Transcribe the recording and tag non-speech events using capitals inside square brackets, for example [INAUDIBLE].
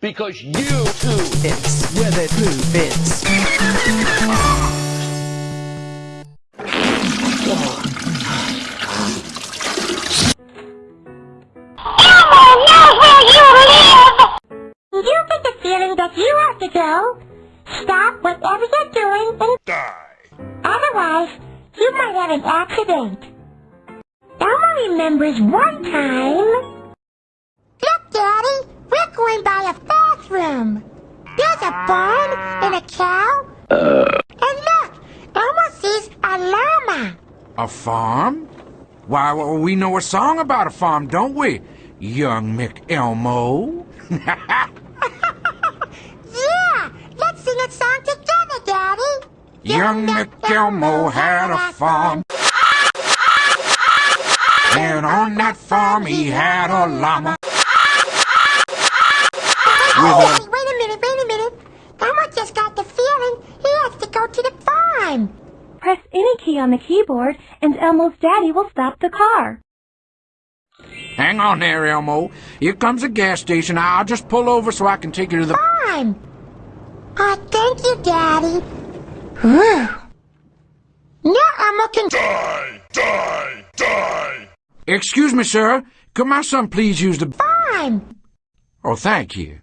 because you too It's where the blue fits. You live! You get the feeling that you have to go. Stop whatever you're doing and die. otherwise you might have an accident. Elmo remembers one time. Going by a bathroom. There's a barn and a cow. Uh. And look, Elmo sees a llama. A farm? Why, well, we know a song about a farm, don't we? Young Mick Elmo. [LAUGHS] Yeah, let's sing a song together, Daddy. Young Mick Elmo had a farm. And on that farm he had a llama. With Wait, a... wait a minute, wait a minute. Elmo just got the feeling he has to go to the farm. Press any key on the keyboard and Elmo's daddy will stop the car. Hang on there, Elmo. Here comes a gas station. I'll just pull over so I can take you to the... Farm. Oh, thank you, Daddy. Whew. Now Elmo can... Die, die, die. Excuse me, sir. Could my son please use the... Farm. Oh, thank you.